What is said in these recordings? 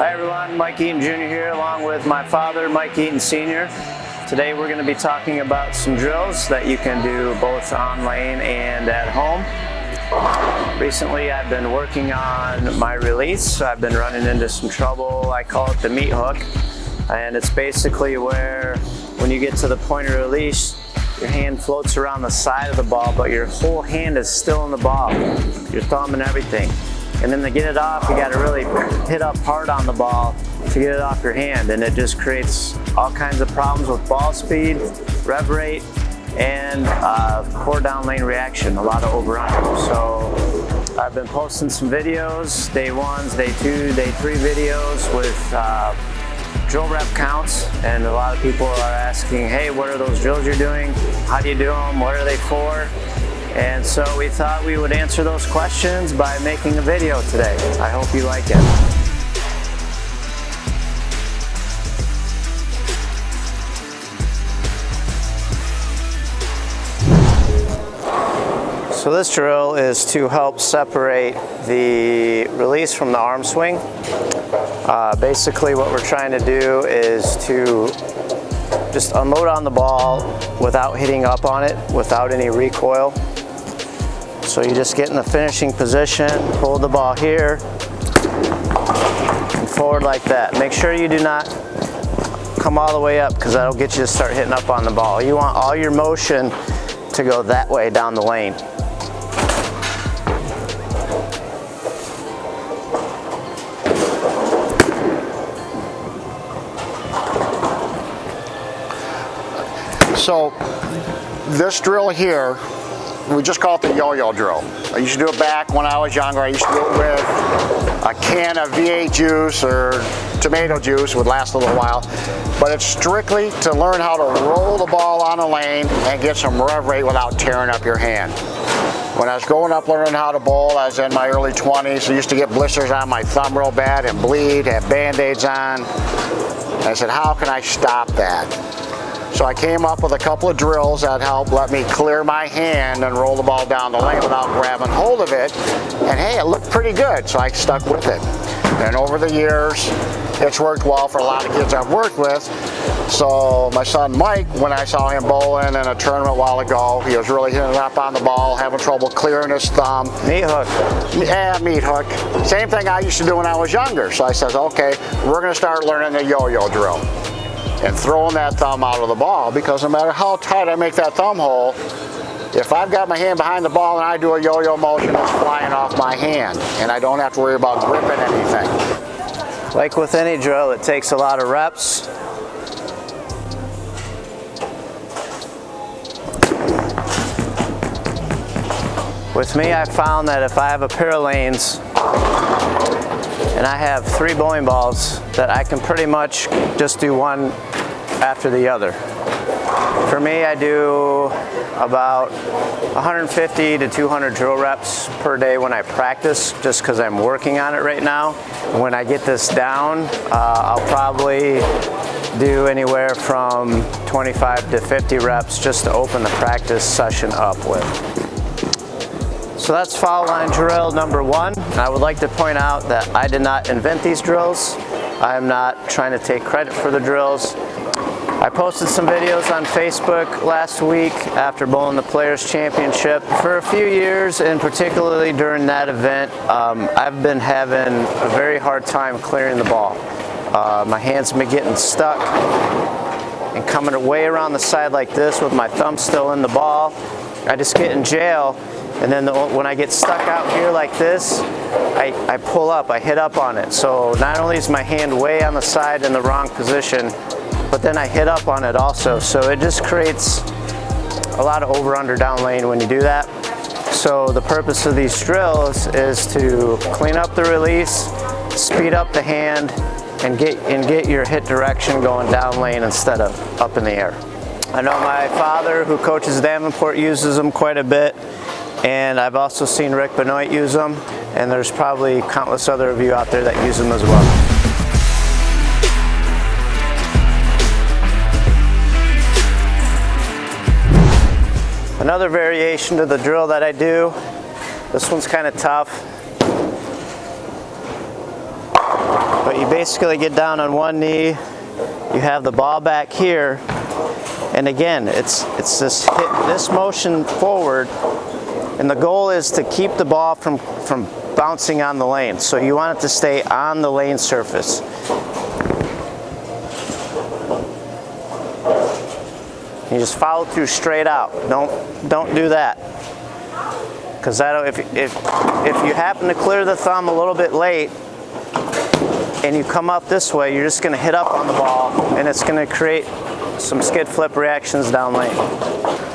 Hi everyone, Mike Eaton Jr. here along with my father, Mike Eaton Sr. Today we're going to be talking about some drills that you can do both on lane and at home. Recently I've been working on my release. I've been running into some trouble. I call it the meat hook. And it's basically where when you get to the point of release, your hand floats around the side of the ball, but your whole hand is still in the ball, your thumb and everything. And then to get it off, you gotta really hit up hard on the ball to get it off your hand. And it just creates all kinds of problems with ball speed, rev rate, and uh, core down lane reaction, a lot of over under. So I've been posting some videos, day ones, day two, day three videos with uh, drill rep counts and a lot of people are asking, hey, what are those drills you're doing? How do you do them? What are they for? And so we thought we would answer those questions by making a video today. I hope you like it. So this drill is to help separate the release from the arm swing. Uh, basically what we're trying to do is to just unload on the ball without hitting up on it, without any recoil. So you just get in the finishing position, hold the ball here, and forward like that. Make sure you do not come all the way up because that'll get you to start hitting up on the ball. You want all your motion to go that way down the lane. So this drill here, we just call it the yo-yo drill. I used to do it back when I was younger. I used to do it with a can of V8 juice or tomato juice would last a little while. But it's strictly to learn how to roll the ball on a lane and get some rev rate without tearing up your hand. When I was growing up learning how to bowl, I was in my early 20s. I used to get blisters on my thumb real bad and bleed, have band-aids on. I said, how can I stop that? So I came up with a couple of drills that helped let me clear my hand and roll the ball down the lane without grabbing hold of it. And hey, it looked pretty good, so I stuck with it. And over the years, it's worked well for a lot of kids I've worked with. So my son Mike, when I saw him bowling in a tournament a while ago, he was really hitting up on the ball, having trouble clearing his thumb. Meat hook. Yeah, meat hook. Same thing I used to do when I was younger. So I said, okay, we're gonna start learning the yo-yo drill and throwing that thumb out of the ball because no matter how tight I make that thumb hole, if I've got my hand behind the ball and I do a yo-yo motion, it's flying off my hand and I don't have to worry about gripping anything. Like with any drill, it takes a lot of reps. With me, I found that if I have a pair of lanes and I have three bowling balls that I can pretty much just do one after the other. For me, I do about 150 to 200 drill reps per day when I practice, just because I'm working on it right now. When I get this down, uh, I'll probably do anywhere from 25 to 50 reps just to open the practice session up with. So that's foul line drill number one. I would like to point out that I did not invent these drills. I am not trying to take credit for the drills. I posted some videos on Facebook last week after bowling the Players Championship. For a few years, and particularly during that event, um, I've been having a very hard time clearing the ball. Uh, my hands have been getting stuck and coming way around the side like this with my thumb still in the ball. I just get in jail and then the, when I get stuck out here like this, I, I pull up, I hit up on it. So not only is my hand way on the side in the wrong position, but then I hit up on it also. So it just creates a lot of over under down lane when you do that. So the purpose of these drills is to clean up the release, speed up the hand, and get, and get your hit direction going down lane instead of up in the air. I know my father who coaches Davenport uses them quite a bit and I've also seen Rick Benoit use them, and there's probably countless other of you out there that use them as well. Another variation to the drill that I do, this one's kind of tough. But you basically get down on one knee, you have the ball back here, and again, it's, it's this, hit, this motion forward, and the goal is to keep the ball from, from bouncing on the lane. So you want it to stay on the lane surface. You just follow through straight out. Don't, don't do that. Because that if, if, if you happen to clear the thumb a little bit late, and you come up this way, you're just going to hit up on the ball and it's going to create some skid flip reactions down lane.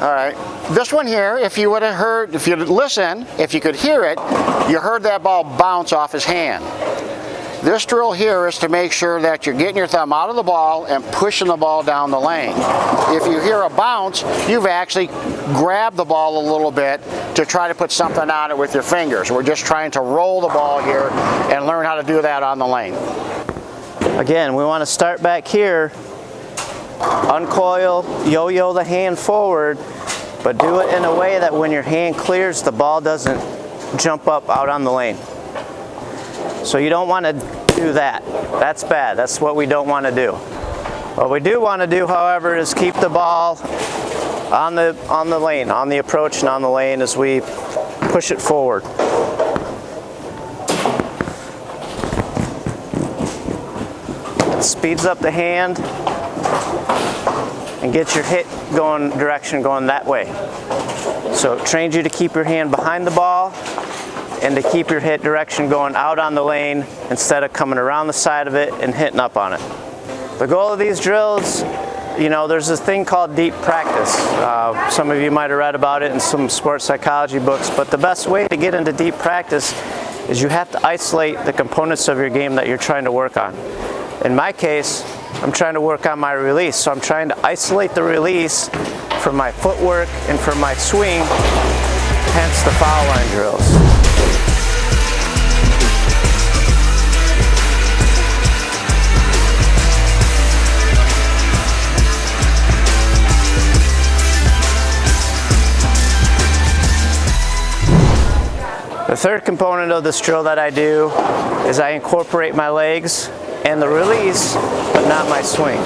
All right. This one here, if you would have heard, if you'd listen, if you could hear it, you heard that ball bounce off his hand. This drill here is to make sure that you're getting your thumb out of the ball and pushing the ball down the lane. If you hear a bounce, you've actually grabbed the ball a little bit to try to put something on it with your fingers. We're just trying to roll the ball here and learn how to do that on the lane. Again, we want to start back here, uncoil, yo-yo the hand forward, but do it in a way that when your hand clears, the ball doesn't jump up out on the lane. So you don't want to do that. That's bad. That's what we don't want to do. What we do want to do, however, is keep the ball on the, on the lane, on the approach and on the lane as we push it forward. It speeds up the hand and get your hit going direction going that way. So it trains you to keep your hand behind the ball and to keep your hit direction going out on the lane instead of coming around the side of it and hitting up on it. The goal of these drills, you know, there's this thing called deep practice. Uh, some of you might have read about it in some sports psychology books, but the best way to get into deep practice is you have to isolate the components of your game that you're trying to work on. In my case, I'm trying to work on my release, so I'm trying to isolate the release from my footwork and from my swing, hence the foul line drills. The third component of this drill that I do is I incorporate my legs and the release, but not my swing.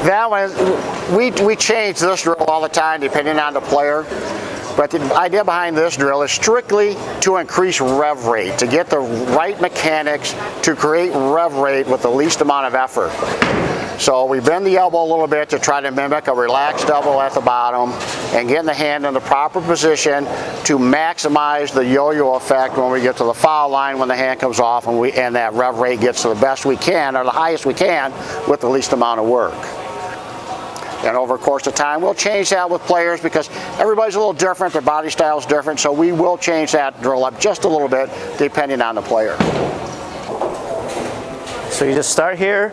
That one, we, we change this drill all the time depending on the player. But the idea behind this drill is strictly to increase rev rate, to get the right mechanics to create rev rate with the least amount of effort. So we bend the elbow a little bit to try to mimic a relaxed elbow at the bottom and getting the hand in the proper position to maximize the yo-yo effect when we get to the foul line when the hand comes off and, we, and that rev rate gets to the best we can or the highest we can with the least amount of work. And over the course of time, we'll change that with players because everybody's a little different, their body style is different, so we will change that drill up just a little bit depending on the player. So you just start here.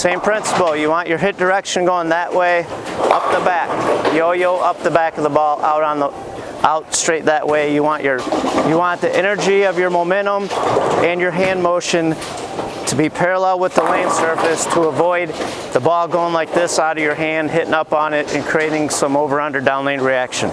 Same principle, you want your hit direction going that way, up the back. Yo-yo up the back of the ball, out on the out straight that way. You want your you want the energy of your momentum and your hand motion to be parallel with the lane surface to avoid the ball going like this out of your hand, hitting up on it and creating some over-under down lane reaction.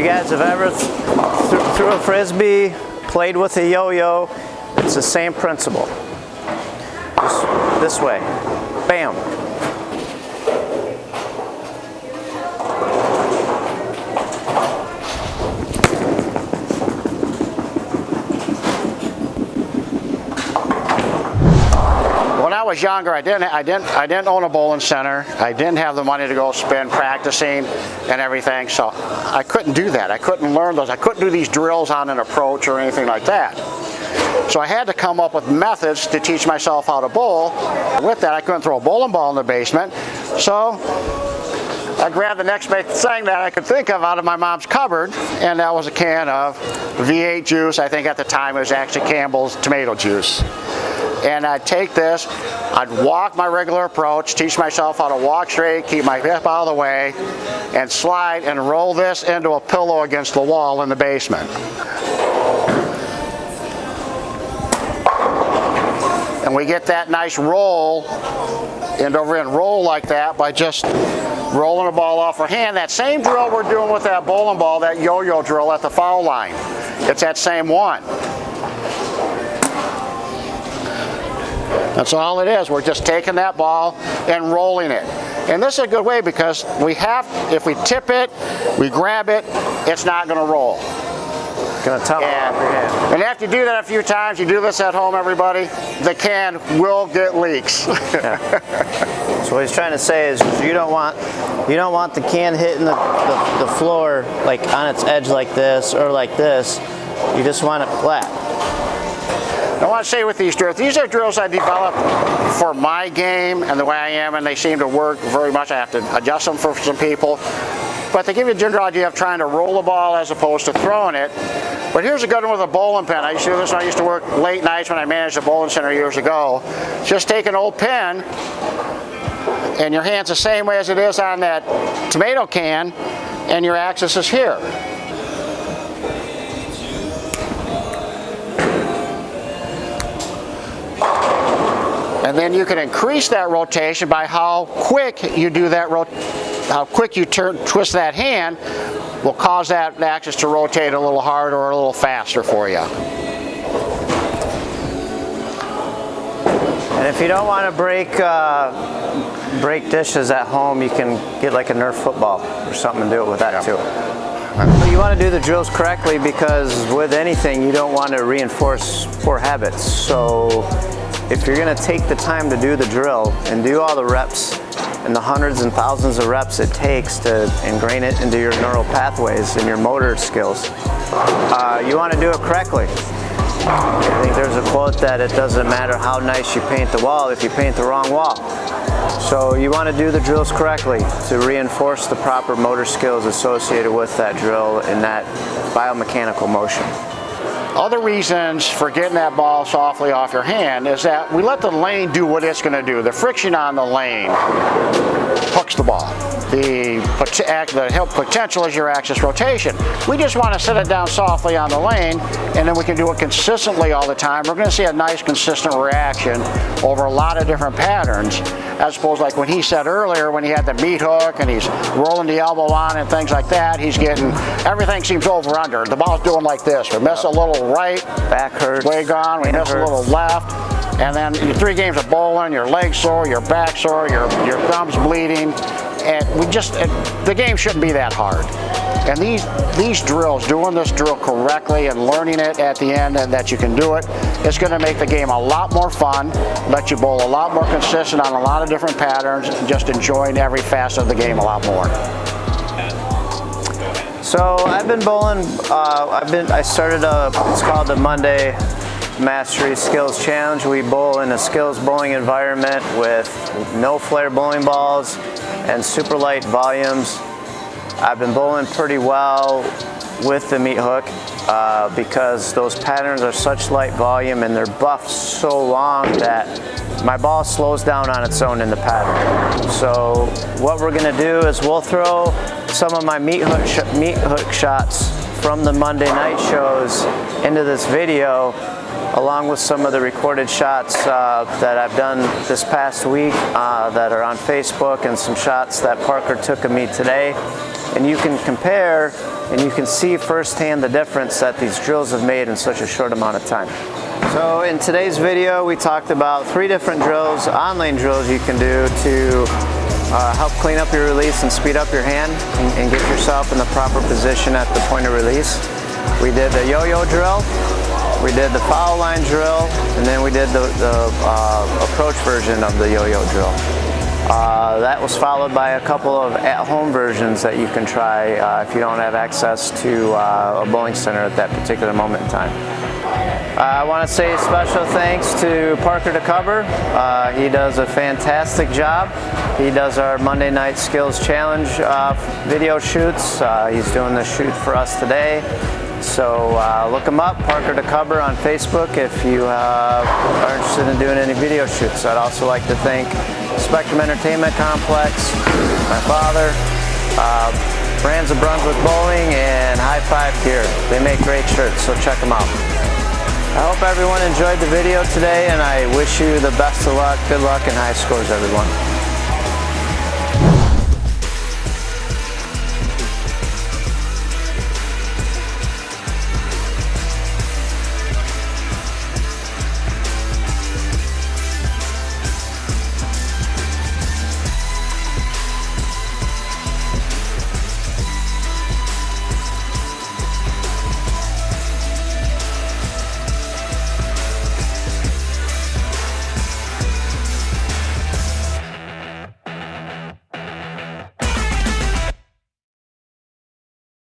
You guys have ever th threw a frisbee, played with a yo-yo, it's the same principle. This way. Bam. Was younger, I didn't, I didn't, I didn't own a bowling center. I didn't have the money to go spend practicing and everything, so I couldn't do that. I couldn't learn those. I couldn't do these drills on an approach or anything like that. So I had to come up with methods to teach myself how to bowl. With that, I couldn't throw a bowling ball in the basement. So I grabbed the next best thing that I could think of out of my mom's cupboard, and that was a can of V8 juice. I think at the time it was actually Campbell's tomato juice. And I'd take this, I'd walk my regular approach, teach myself how to walk straight, keep my hip out of the way, and slide and roll this into a pillow against the wall in the basement. And we get that nice roll and over and roll like that by just rolling the ball off our hand. That same drill we're doing with that bowling ball, that yo-yo drill at the foul line. It's that same one. That's all it is. We're just taking that ball and rolling it. And this is a good way because we have, if we tip it, we grab it, it's not going to roll. Gonna tumble And, off your hand. and after you do that a few times, you do this at home, everybody, the can will get leaks. So what he's trying to say is you don't want you don't want the can hitting the, the, the floor like on its edge like this or like this. You just want it flat. I want to say with these drills, these are drills I developed for my game and the way I am, and they seem to work very much. I have to adjust them for some people. But they give you a general idea of trying to roll the ball as opposed to throwing it. But here's a good one with a bowling pin. I used to do this when I used to work late nights when I managed a bowling center years ago. Just take an old pin, and your hand's the same way as it is on that tomato can, and your axis is here. And then you can increase that rotation by how quick you do that, rot how quick you turn, twist that hand will cause that axis to rotate a little harder or a little faster for you. And if you don't want to break uh, break dishes at home, you can get like a Nerf football or something and do it with that too. But you want to do the drills correctly because with anything you don't want to reinforce poor habits. So if you're going to take the time to do the drill and do all the reps and the hundreds and thousands of reps it takes to ingrain it into your neural pathways and your motor skills, uh, you want to do it correctly. I think there's a quote that it doesn't matter how nice you paint the wall if you paint the wrong wall. So you want to do the drills correctly to reinforce the proper motor skills associated with that drill in that biomechanical motion. Other reasons for getting that ball softly off your hand is that we let the lane do what it's going to do. The friction on the lane the ball. The, the potential is your axis rotation. We just want to set it down softly on the lane and then we can do it consistently all the time. We're going to see a nice consistent reaction over a lot of different patterns as opposed like when he said earlier when he had the meat hook and he's rolling the elbow on and things like that, he's getting, everything seems over under. The ball's doing like this. We miss a little right, Back hurts. way gone, we miss a little left, and then your three games of bowling, your legs sore, your back sore, your, your thumbs bleeding, and we just, the game shouldn't be that hard. And these, these drills, doing this drill correctly and learning it at the end and that you can do it, it's gonna make the game a lot more fun, let you bowl a lot more consistent on a lot of different patterns, and just enjoying every facet of the game a lot more. So I've been bowling. Uh, I've been. I started a. It's called the Monday Mastery Skills Challenge. We bowl in a skills bowling environment with no flare bowling balls and super light volumes. I've been bowling pretty well with the meat hook uh, because those patterns are such light volume and they're buffed so long that my ball slows down on its own in the pattern. So what we're gonna do is we'll throw some of my meat hook, meat hook shots from the Monday night shows into this video along with some of the recorded shots uh, that I've done this past week uh, that are on Facebook and some shots that Parker took of me today. And you can compare and you can see firsthand the difference that these drills have made in such a short amount of time. So in today's video we talked about three different drills, on-lane drills you can do to uh, help clean up your release and speed up your hand and, and get yourself in the proper position at the point of release. We did the yo-yo drill, we did the foul line drill, and then we did the, the uh, approach version of the yo-yo drill. Uh, that was followed by a couple of at-home versions that you can try uh, if you don't have access to uh, a bowling center at that particular moment in time. Uh, I want to say special thanks to Parker DeCover. Uh, he does a fantastic job. He does our Monday Night Skills Challenge uh, video shoots. Uh, he's doing the shoot for us today. So uh, look him up, Parker DeCover on Facebook if you are interested in doing any video shoots. I'd also like to thank Spectrum Entertainment Complex, my father, uh, Brands of Brunswick Bowling, and High Five Gear. They make great shirts, so check them out. I hope everyone enjoyed the video today and I wish you the best of luck, good luck, and high scores everyone.